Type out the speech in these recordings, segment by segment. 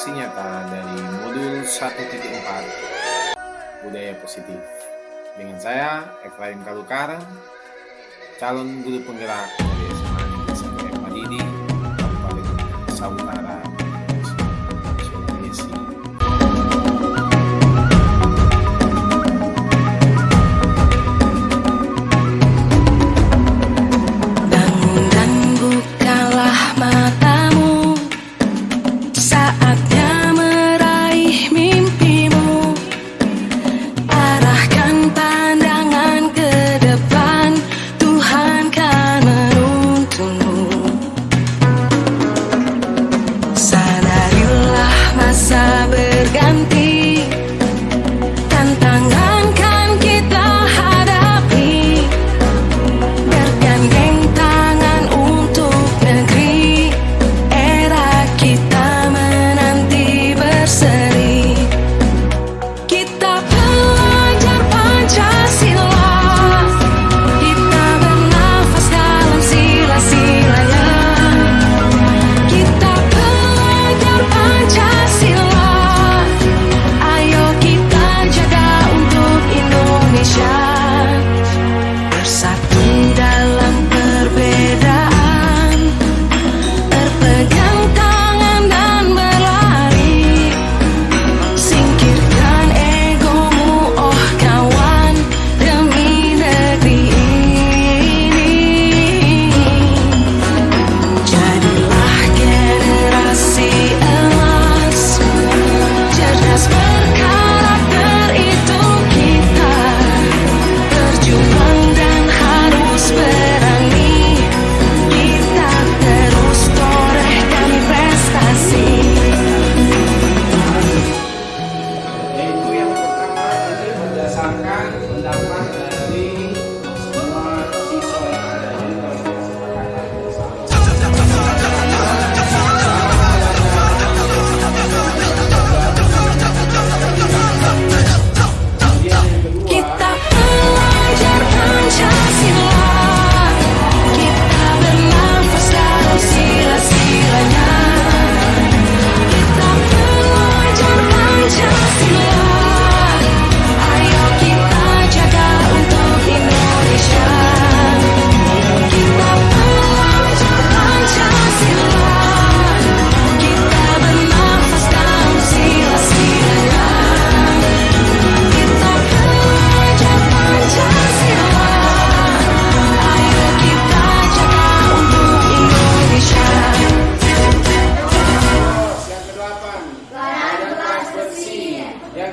saksi nyata dari modul 1.4 Budaya Positif. Dengan saya, Efraim Kalukara, calon guru penggerak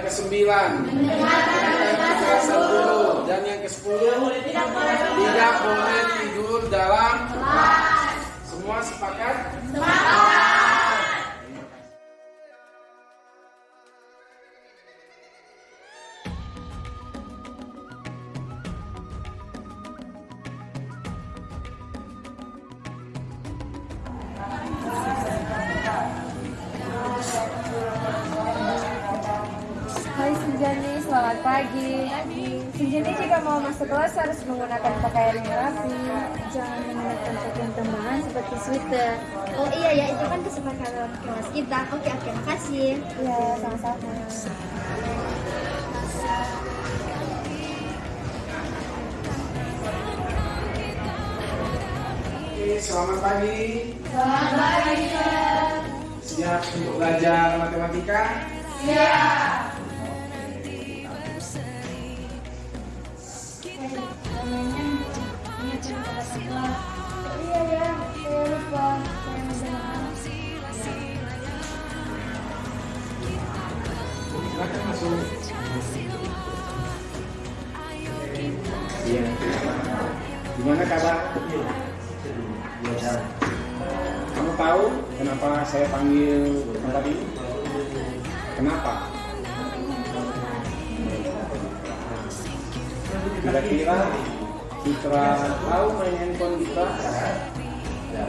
ke-9 dan yang ke-10 tidak boleh tidur dalam. Semua sepakat? Sepakat. Pagi. Sinjani jika mau masuk kelas harus menggunakan pakaian yang rapi. Jangan menggunakan pakaian tambahan seperti sweater. Oh iya ya, itu kan kesepakatan kelas kita. Oke, oke, makasih. Ya, sama-sama. Selamat pagi. Selamat pagi, Siap untuk belajar matematika? Iya ya, saya lupa. Saya mendengar. Silakan masuk. Iya. Gimana kabar? Kamu tahu kenapa saya panggil tempat ini? Kenapa? Kira-kira Citra tahu main handphone kita?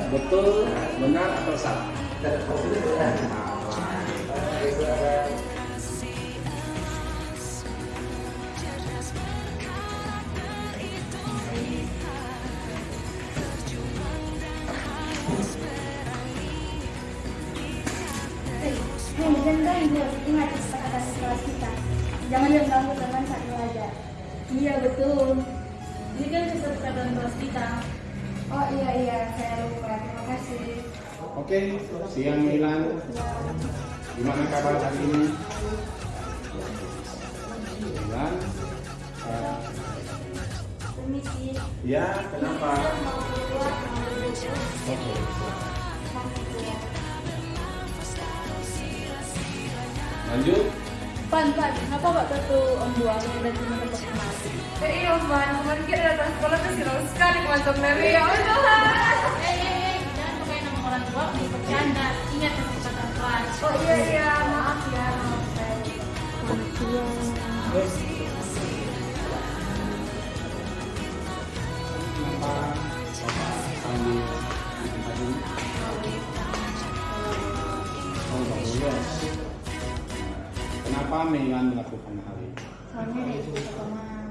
Betul, benar atau salah? Ingat kesepakatan kelas kita. Jangan yang ganggu teman saat belajar. Iya betul. Ini kan kesepakatan kelas kita. Oh iya iya, saya lupa. Terima kasih. Oke, siang Milan. Gimana kabar hari ini? Milan. eh, Permisi. ya, kenapa? Lanjut. Pan, pan, kenapa Pak Tetu Om Buang dan teman-teman? Eh, iya, Mbak. Kemarin kita datang sekolah tuh silau sekali kemancam Dewi. Ya Allah. Eh, eh, eh, jangan pakai nama orang tua untuk bercanda. Ingat kesepakatan kelas. Oh iya iya, maaf ya. Maaf saya. Ini? Oh, boleh. Kenapa Milan melakukan hal ini? Soalnya ada ibu teman.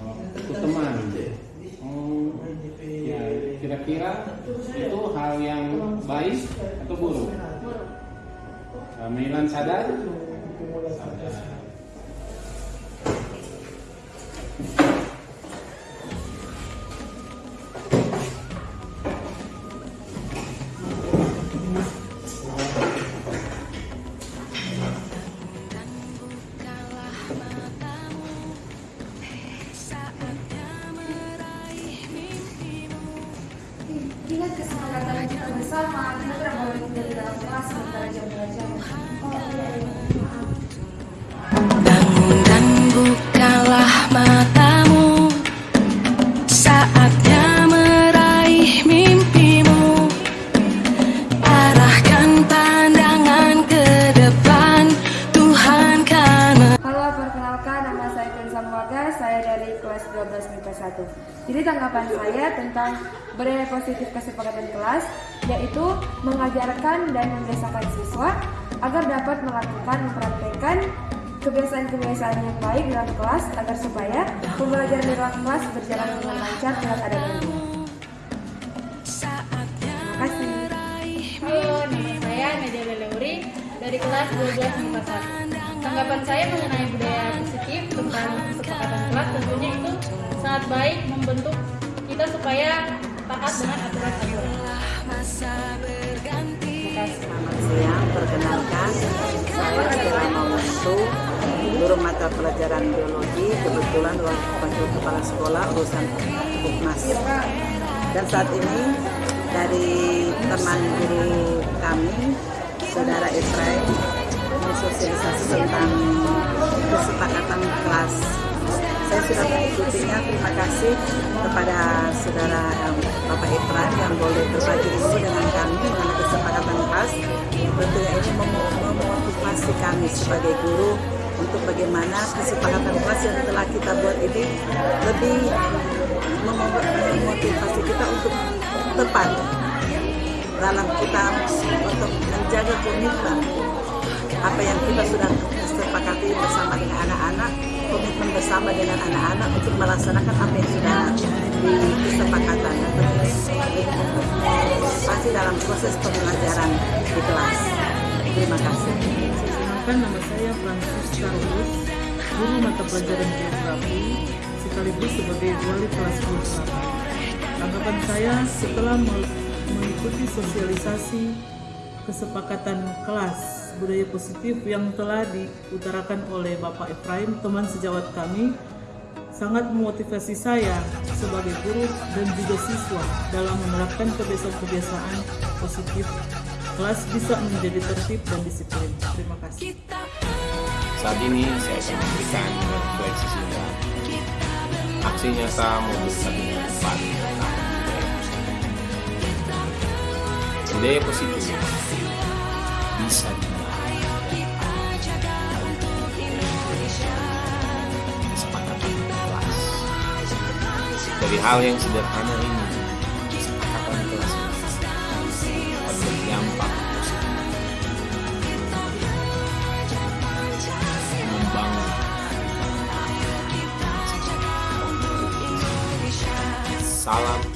Oh, itu teman. Oh, ya kira-kira itu hal yang baik atau buruk? Milan sadar? Ingat kelas 12 MIPA 1. Jadi tanggapan saya tentang budaya positif kesepakatan kelas yaitu mengajarkan dan membiasakan siswa agar dapat melakukan mempraktekkan kebiasaan-kebiasaan yang baik dalam kelas agar supaya pembelajaran di ruang kelas berjalan dengan lancar tidak ada gangguan. Terima kasih. Halo, nama saya Nadia Leleuri dari kelas 12 MIPA 1. Tanggapan saya mengenai budaya positif tentang kesepakatan kelas tentunya itu sangat baik membentuk kita supaya taat dengan aturan-aturan. Selamat siang, perkenalkan saya Stella Mawantu, guru mata pelajaran biologi, kebetulan wakil kepala sekolah urusan Bukmas. Dan saat ini dari teman guru kami, saudara Israel, mensosialisasi tentang kesepakatan kelas. Saya sudah mengikutinya, terima kasih kepada saudara em, Bapak Ifran yang boleh berbagi ilmu dengan kami mengenai kesepakatan kelas. Tentunya ini mem- memotivasi kami sebagai guru untuk bagaimana kesepakatan kelas yang telah kita buat ini lebih mem- memotivasi kita untuk tepat dalam kita untuk menjaga komitmen apa yang kita sudah sepakati bersama dengan anak-anak komitmen bersama dengan anak-anak untuk melaksanakan apa yang sudah di kesepakatan dan pasti dalam proses pembelajaran di kelas. Terima kasih. Perkenalkan nama saya Francis Carlos, guru mata pelajaran geografi sekaligus sebagai wali kelas filsafat. Tanggapan saya setelah me- mengikuti sosialisasi kesepakatan kelas budaya positif yang telah diutarakan oleh Bapak Efraim, teman sejawat kami, sangat memotivasi saya sebagai guru dan juga siswa dalam menerapkan kebiasaan-kebiasaan positif kelas bisa menjadi tertib dan disiplin. Terima kasih. Saat ini saya akan memberikan refleksi singkat. Aksi nyata mobilisasi depan budaya positif bisa dimulai dari hal yang sederhana ini kesepakatan kelas akan berdampak membangun salam